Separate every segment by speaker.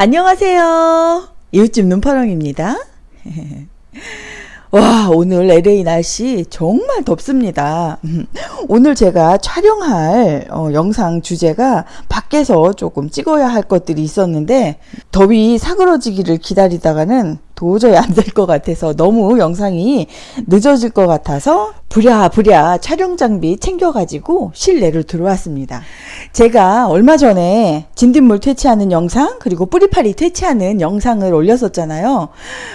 Speaker 1: 안녕하세요. 이웃집 눈파랑입니다. 와, 오늘 LA 날씨 정말 덥습니다. 오늘 제가 촬영할 어, 영상 주제가 밖에서 조금 찍어야 할 것들이 있었는데 더위 사그러지기를 기다리다가는 도저히 안 될 것 같아서 너무 영상이 늦어질 것 같아서 부랴부랴 촬영 장비 챙겨가지고 실내로 들어왔습니다. 제가 얼마 전에 진딧물 퇴치하는 영상 그리고 뿌리파리 퇴치하는 영상을 올렸었잖아요.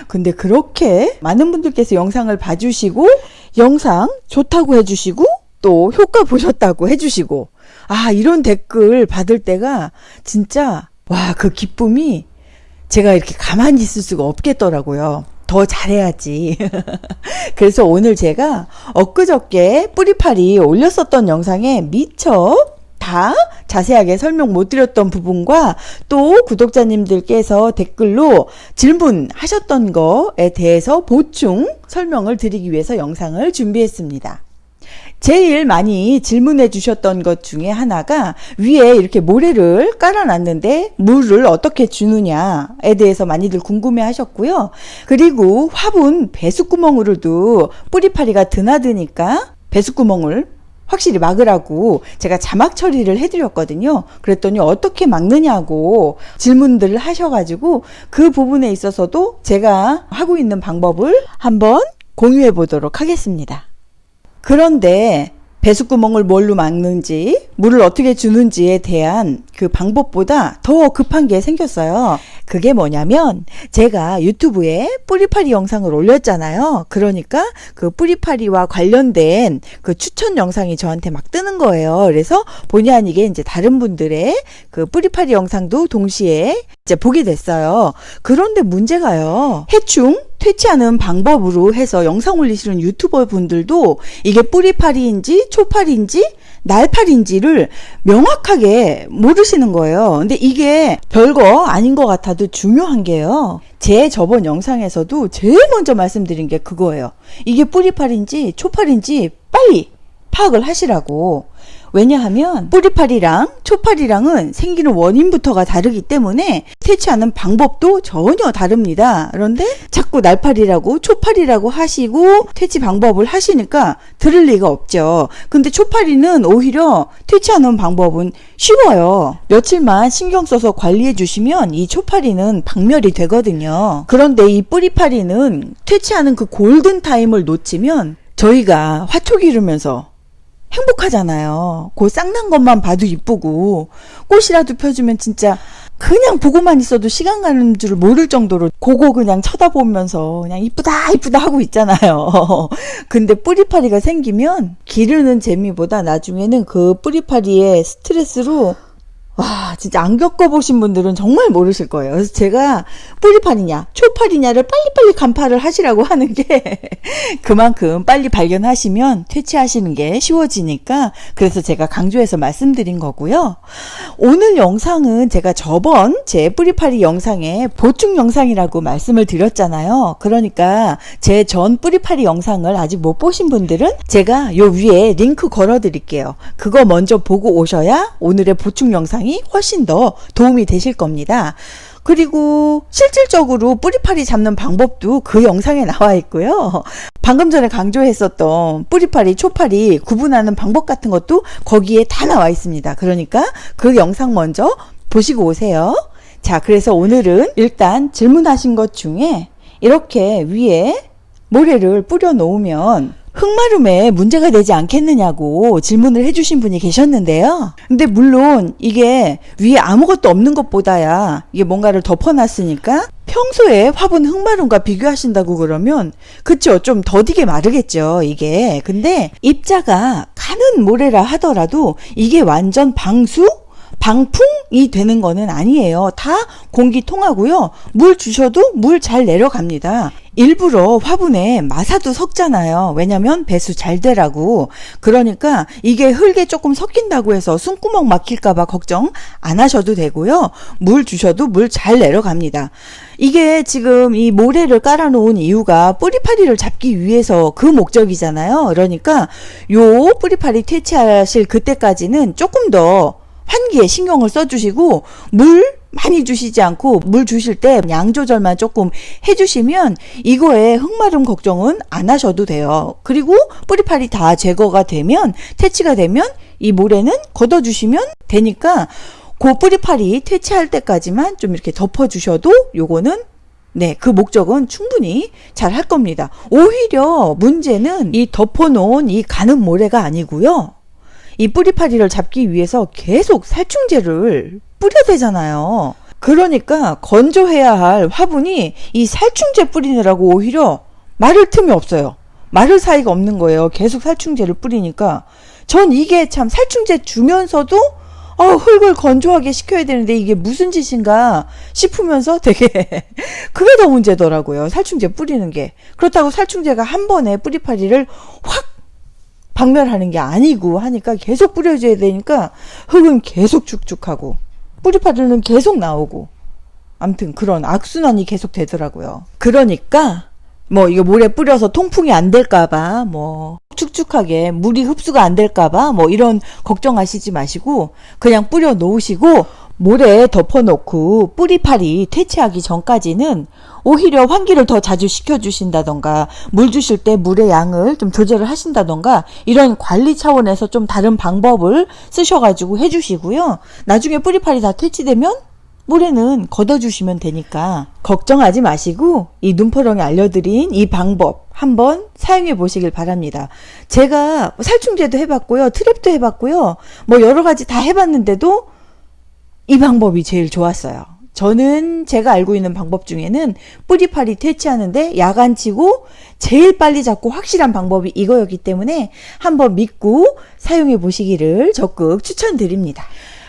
Speaker 1: 근데 그렇게 많은 분들께서 영상을 봐주시고 영상 좋다고 해주시고 또 효과 보셨다고 해주시고 아 이런 댓글 받을 때가 진짜 와 그 기쁨이 제가 이렇게 가만히 있을 수가 없겠더라고요. 더 잘해야지. 그래서 오늘 제가 엊그저께 뿌리파리 올렸었던 영상에 미처 다 자세하게 설명 못 드렸던 부분과 또 구독자님들께서 댓글로 질문하셨던 거에 대해서 보충 설명을 드리기 위해서 영상을 준비했습니다. 제일 많이 질문해 주셨던 것 중에 하나가 위에 이렇게 모래를 깔아놨는데 물을 어떻게 주느냐에 대해서 많이들 궁금해 하셨고요. 그리고 화분 배수구멍으로도 뿌리파리가 드나드니까 배수구멍을 확실히 막으라고 제가 자막 처리를 해드렸거든요. 그랬더니 어떻게 막느냐고 질문들을 하셔가지고 그 부분에 있어서도 제가 하고 있는 방법을 한번 공유해 보도록 하겠습니다. 그런데 배수구멍을 뭘로 막는지 물을 어떻게 주는지에 대한 그 방법보다 더 급한 게 생겼어요. 그게 뭐냐면 제가 유튜브에 뿌리파리 영상을 올렸잖아요. 그러니까 그 뿌리파리와 관련된 그 추천 영상이 저한테 막 뜨는 거예요. 그래서 본의 아니게 이제 다른 분들의 그 뿌리파리 영상도 동시에 이제 보게 됐어요. 그런데 문제가요. 해충 퇴치하는 방법으로 해서 영상 올리시는 유튜버 분들도 이게 뿌리파리인지 초파리인지 날파리인지를 명확하게 모르시는 거예요. 근데 이게 별거 아닌 것 같아도 중요한 게요. 제 저번 영상에서도 제일 먼저 말씀드린 게 그거예요. 이게 뿌리파리인지 초파리인지 빨리 파악을 하시라고. 왜냐하면 뿌리파리랑 초파리랑은 생기는 원인부터가 다르기 때문에 퇴치하는 방법도 전혀 다릅니다. 그런데 자꾸 날파리라고 초파리라고 하시고 퇴치 방법을 하시니까 들을 리가 없죠. 근데 초파리는 오히려 퇴치하는 방법은 쉬워요. 며칠만 신경 써서 관리해 주시면 이 초파리는 박멸이 되거든요. 그런데 이 뿌리파리는 퇴치하는 그 골든 타임을 놓치면 저희가 화초 기르면서 행복하잖아요. 그 쌍난 것만 봐도 이쁘고 꽃이라도 펴주면 진짜 그냥 보고만 있어도 시간 가는 줄 모를 정도로 고거 그냥 쳐다보면서 그냥 이쁘다 이쁘다 하고 있잖아요. 근데 뿌리파리가 생기면 기르는 재미보다 나중에는 그 뿌리파리의 스트레스로 와, 진짜 안 겪어보신 분들은 정말 모르실 거예요. 그래서 제가 뿌리파리냐, 초파리냐를 빨리빨리 간파를 하시라고 하는 게 그만큼 빨리 발견하시면 퇴치하시는 게 쉬워지니까 그래서 제가 강조해서 말씀드린 거고요. 오늘 영상은 제가 저번 제 뿌리파리 영상에 보충 영상이라고 말씀을 드렸잖아요. 그러니까 제 전 뿌리파리 영상을 아직 못 보신 분들은 제가 요 위에 링크 걸어 드릴게요. 그거 먼저 보고 오셔야 오늘의 보충 영상 영상이 훨씬 더 도움이 되실 겁니다. 그리고 실질적으로 뿌리파리 잡는 방법도 그 영상에 나와 있고요. 방금 전에 강조했었던 뿌리파리, 초파리 구분하는 방법 같은 것도 거기에 다 나와 있습니다. 그러니까 그 영상 먼저 보시고 오세요. 자, 그래서 오늘은 일단 질문하신 것 중에 이렇게 위에 모래를 뿌려 놓으면 흙마름에 문제가 되지 않겠느냐고 질문을 해주신 분이 계셨는데요. 근데 물론 이게 위에 아무것도 없는 것보다야 이게 뭔가를 덮어놨으니까 평소에 화분 흙마름과 비교하신다고 그러면 그쵸 좀 더디게 마르겠죠 이게 근데 입자가 가는 모래라 하더라도 이게 완전 방수 방풍이 되는 거는 아니에요. 다 공기 통하고요. 물 주셔도 물 잘 내려갑니다. 일부러 화분에 마사도 섞잖아요. 왜냐면 배수 잘 되라고. 그러니까 이게 흙에 조금 섞인다고 해서 숨구멍 막힐까봐 걱정 안 하셔도 되고요. 물 주셔도 물 잘 내려갑니다. 이게 지금 이 모래를 깔아놓은 이유가 뿌리파리를 잡기 위해서 그 목적이잖아요. 그러니까 요 뿌리파리 퇴치하실 그때까지는 조금 더 환기에 신경을 써주시고 물 많이 주시지 않고 물 주실 때 양 조절만 조금 해주시면 이거에 흑마름 걱정은 안 하셔도 돼요. 그리고 뿌리팔이 다 제거가 되면 퇴치가 되면 이 모래는 걷어주시면 되니까 그 뿌리팔이 퇴치할 때까지만 좀 이렇게 덮어주셔도 요거는 네, 그 목적은 충분히 잘 할 겁니다. 오히려 문제는 이 덮어놓은 이 가는 모래가 아니고요. 이 뿌리파리를 잡기 위해서 계속 살충제를 뿌려대잖아요. 그러니까 건조해야 할 화분이 이 살충제 뿌리느라고 오히려 마를 틈이 없어요. 마를 사이가 없는 거예요. 계속 살충제를 뿌리니까. 전 이게 참 살충제 주면서도 어, 흙을 건조하게 시켜야 되는데 이게 무슨 짓인가 싶으면서 되게 그게 더 문제더라고요. 살충제 뿌리는 게. 그렇다고 살충제가 한 번에 뿌리파리를 확 박멸하는 게 아니고 하니까 계속 뿌려줘야 되니까 흙은 계속 축축하고 뿌리파리는 계속 나오고 암튼 그런 악순환이 계속 되더라고요. 그러니까 뭐 이거 물에 뿌려서 통풍이 안 될까봐 뭐 축축하게 물이 흡수가 안 될까봐 뭐 이런 걱정하시지 마시고 그냥 뿌려 놓으시고 모래에 덮어놓고 뿌리팔이 퇴치하기 전까지는 오히려 환기를 더 자주 시켜주신다던가 물 주실 때 물의 양을 좀 조절을 하신다던가 이런 관리 차원에서 좀 다른 방법을 쓰셔가지고 해주시고요. 나중에 뿌리팔이 다 퇴치되면 모래는 걷어주시면 되니까 걱정하지 마시고 이 눈퍼렁이 알려드린 이 방법 한번 사용해 보시길 바랍니다. 제가 살충제도 해봤고요. 트랩도 해봤고요. 뭐 여러 가지 다 해봤는데도 이 방법이 제일 좋았어요. 저는 제가 알고 있는 방법 중에는 뿌리파리 퇴치하는데 야간치고 제일 빨리 잡고 확실한 방법이 이거였기 때문에 한번 믿고 사용해 보시기를 적극 추천드립니다.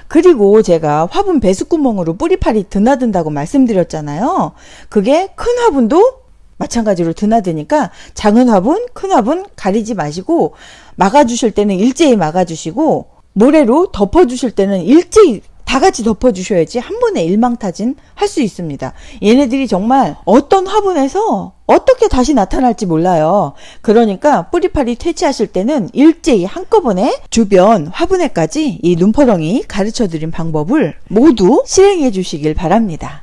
Speaker 1: 그리고 제가 화분 배수구멍으로 뿌리팔이 드나든다고 말씀드렸잖아요. 그게 큰 화분도 마찬가지로 드나드니까 작은 화분, 큰 화분 가리지 마시고 막아주실 때는 일제히 막아주시고 모래로 덮어주실 때는 일제히 다 같이 덮어주셔야지 한 번에 일망타진 할 수 있습니다. 얘네들이 정말 어떤 화분에서 어떻게 다시 나타날지 몰라요. 그러니까 뿌리팔이 퇴치하실 때는 일제히 한꺼번에 주변 화분에까지 이 눈퍼렁이 가르쳐 드린 방법을 모두 실행해 주시길 바랍니다.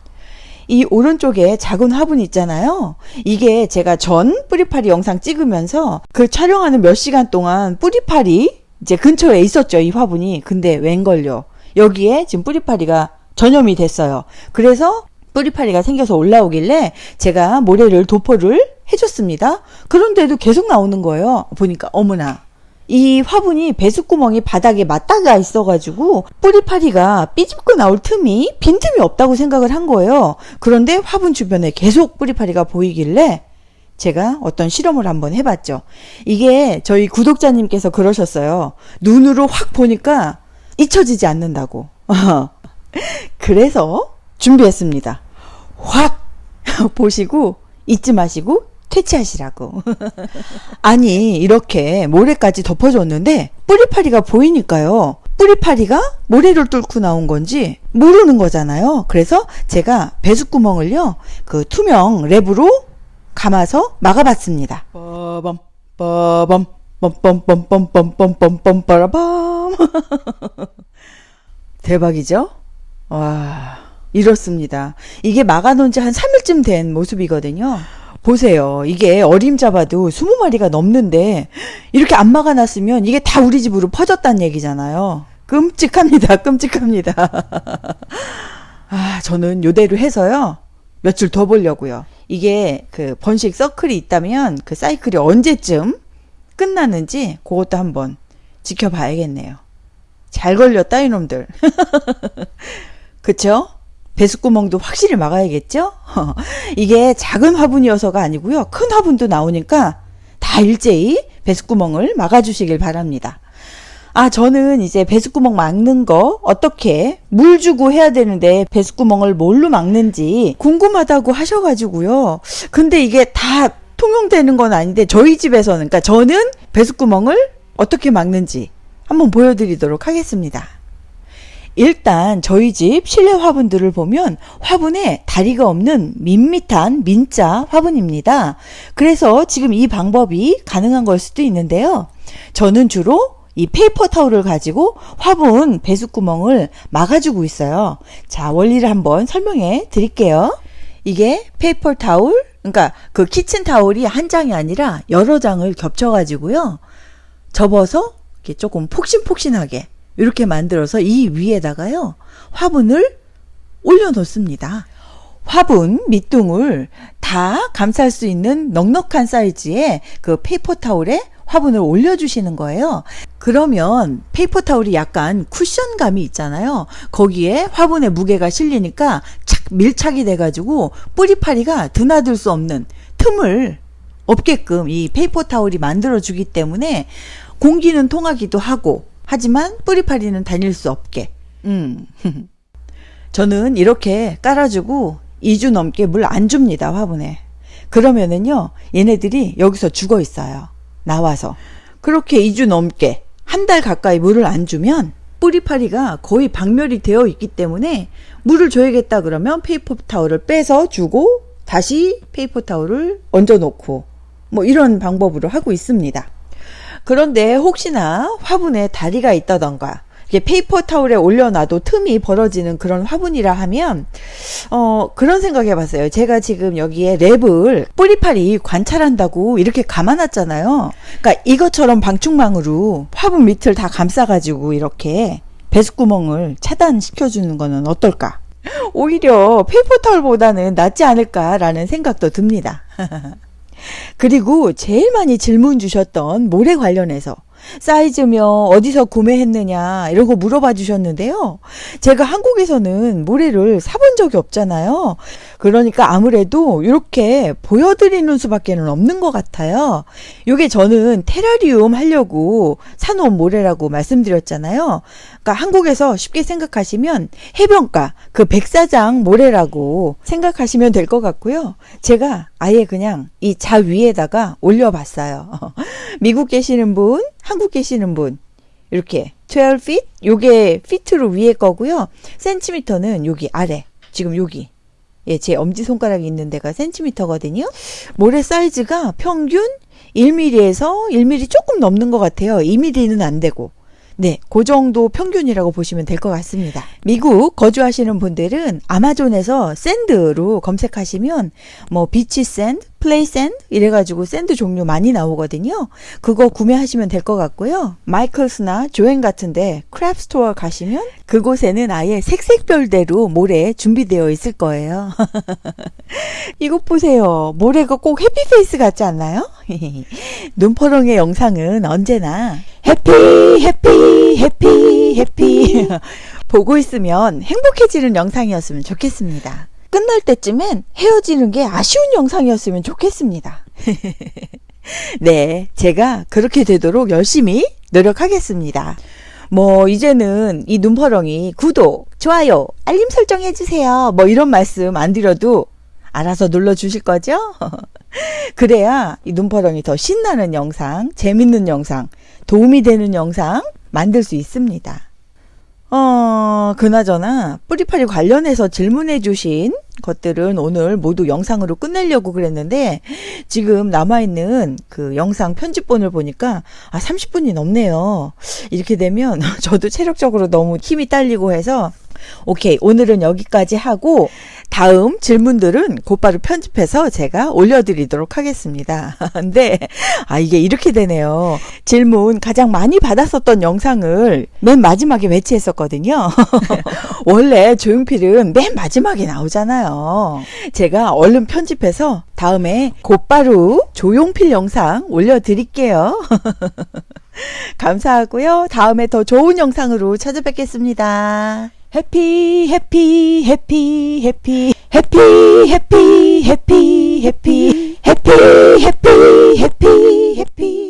Speaker 1: 이 오른쪽에 작은 화분 있잖아요. 이게 제가 전 뿌리파리 영상 찍으면서 그 촬영하는 몇 시간 동안 뿌리파리 이제 근처에 있었죠. 이 화분이. 근데 웬걸요. 여기에 지금 뿌리파리가 전염이 됐어요. 그래서 뿌리파리가 생겨서 올라오길래 제가 모래를 도포를 해줬습니다. 그런데도 계속 나오는 거예요. 보니까 어머나 이 화분이 배수구멍이 바닥에 맞다가 있어가지고 뿌리파리가 삐집고 나올 틈이 빈틈이 없다고 생각을 한 거예요. 그런데 화분 주변에 계속 뿌리파리가 보이길래 제가 어떤 실험을 한번 해봤죠. 이게 저희 구독자님께서 그러셨어요. 눈으로 확 보니까 잊혀지지 않는다고. 그래서 준비했습니다. 확 보시고 잊지 마시고 퇴치하시라고. 아니 이렇게 모래까지 덮어줬는데 뿌리파리가 보이니까요. 뿌리파리가 모래를 뚫고 나온 건지 모르는 거잖아요. 그래서 제가 배수구멍을요. 그 투명 랩으로 감아서 막아봤습니다. 빠밤 빠밤 뻔뻔뻔뻔뻔뻔뻔뻔 빠라밤 대박이죠? 와 이렇습니다. 이게 막아놓은 지 한 3일쯤 된 모습이거든요. 보세요. 이게 어림잡아도 20마리가 넘는데 이렇게 안 막아놨으면 이게 다 우리 집으로 퍼졌다는 얘기잖아요. 끔찍합니다. 끔찍합니다. 아, 저는 요대로 해서요. 며칠 더 보려고요. 이게 그 번식 서클이 있다면 그 사이클이 언제쯤 끝나는지 그것도 한번 지켜봐야겠네요. 잘 걸렸다 이놈들. 그쵸? 배수구멍도 확실히 막아야겠죠? 이게 작은 화분이어서가 아니고요. 큰 화분도 나오니까 다 일제히 배수구멍을 막아주시길 바랍니다. 아, 저는 이제 배수구멍 막는 거 어떻게 물 주고 해야 되는데 배수구멍을 뭘로 막는지 궁금하다고 하셔가지고요. 근데 이게 다 통용되는 건 아닌데 저희 집에서는 그러니까 저는 배수구멍을 어떻게 막는지 한번 보여드리도록 하겠습니다. 일단 저희 집 실내 화분들을 보면 화분에 다리가 없는 밋밋한 민자 화분입니다. 그래서 지금 이 방법이 가능한 걸 수도 있는데요. 저는 주로 이 페이퍼 타올을 가지고 화분 배수구멍을 막아주고 있어요. 자, 원리를 한번 설명해 드릴게요. 이게 페이퍼 타올, 그러니까 그 키친 타올이 한 장이 아니라 여러 장을 겹쳐가지고요. 접어서 이렇게 조금 폭신폭신하게 이렇게 만들어서 이 위에다가요. 화분을 올려놓습니다. 화분 밑둥을 다 감쌀 수 있는 넉넉한 사이즈의 그 페이퍼 타올에 화분을 올려주시는 거예요. 그러면 페이퍼 타올이 약간 쿠션감이 있잖아요. 거기에 화분의 무게가 실리니까 착 밀착이 돼가지고 뿌리파리가 드나들 수 없는 틈을 없게끔 이 페이퍼 타올이 만들어주기 때문에 공기는 통하기도 하고 하지만 뿌리파리는 다닐 수 없게. 음. 저는 이렇게 깔아주고 2주 넘게 물 안 줍니다, 화분에. 그러면은요, 얘네들이 여기서 죽어 있어요. 나와서. 그렇게 2주 넘게, 한 달 가까이 물을 안 주면 뿌리파리가 거의 박멸이 되어 있기 때문에 물을 줘야겠다 그러면 페이퍼 타올을 빼서 주고 다시 페이퍼 타올을 얹어 놓고 뭐 이런 방법으로 하고 있습니다. 그런데 혹시나 화분에 다리가 있다던가 이게 페이퍼 타올에 올려놔도 틈이 벌어지는 그런 화분이라 하면 어 그런 생각해 봤어요. 제가 지금 여기에 랩을 뿌리파리 관찰한다고 이렇게 감아놨잖아요. 그러니까 이것처럼 방충망으로 화분 밑을 다 감싸가지고 이렇게 배수구멍을 차단시켜 주는 거는 어떨까? 오히려 페이퍼 타올보다는 낫지 않을까라는 생각도 듭니다. 그리고 제일 많이 질문 주셨던 모래 관련해서 사이즈며 어디서 구매했느냐 거 물어봐 주셨는데요. 제가 한국에서는 모래를 사본 적이 없잖아요. 그러니까 아무래도 이렇게 보여드리는 수밖에 는 없는 것 같아요. 이게 저는 테라리움 하려고 사놓은 모래라고 말씀드렸잖아요. 그러니까 한국에서 쉽게 생각하시면 해변가 그 백사장 모래라고 생각하시면 될 것 같고요. 제가 아예 그냥 이 자 위에다가 올려봤어요. 미국 계시는 분, 한국 계시는 분 이렇게 12feet 요게 피트로 위에 거고요. 센티미터는 여기 아래 지금 여기 예, 제 엄지손가락이 있는 데가 센티미터거든요. 모래 사이즈가 평균 1mm에서 1mm 조금 넘는 것 같아요. 2mm는 안 되고. 네, 그 정도 평균이라고 보시면 될 것 같습니다. 미국 거주하시는 분들은 아마존에서 sand로 검색하시면 뭐 beach sand, play sand 이래가지고 sand 종류 많이 나오거든요. 그거 구매하시면 될 것 같고요. Michaels나 Joann 같은데 craft store 가시면 그곳에는 아예 색색별대로 모래 준비되어 있을 거예요. 이것 보세요. 모래가 꼭 happy face 같지 않나요? 눈퍼렁의 영상은 언제나 happy happy happy happy 보고 있으면 행복해지는 영상이었으면 좋겠습니다. 끝날 때쯤엔 헤어지는 게 아쉬운 영상이었으면 좋겠습니다. 네, 제가 그렇게 되도록 열심히 노력하겠습니다. 뭐 이제는 이 눈퍼렁이 구독, 좋아요, 알림 설정 해주세요. 뭐 이런 말씀 안 드려도 알아서 눌러주실 거죠? 그래야 이 눈퍼렁이 더 신나는 영상, 재밌는 영상, 도움이 되는 영상 만들 수 있습니다. 어, 그나저나 뿌리파리 관련해서 질문해 주신 것들은 오늘 모두 영상으로 끝내려고 그랬는데 지금 남아있는 그 영상 편집본을 보니까 아 30분이 넘네요. 이렇게 되면 저도 체력적으로 너무 힘이 딸리고 해서 오케이 오늘은 여기까지 하고 다음 질문들은 곧바로 편집해서 제가 올려드리도록 하겠습니다. 근데 아 이게 이렇게 되네요. 질문 가장 많이 받았었던 영상을 맨 마지막에 배치했었거든요. 원래 조용필은 맨 마지막에 나오잖아요. 제가 얼른 편집해서 다음에 곧바로 조용필 영상 올려드릴게요. 감사하고요. 다음에 더 좋은 영상으로 찾아뵙겠습니다. happy, happy, happy, happy, happy, happy, happy, happy, happy, happy, happy, happy.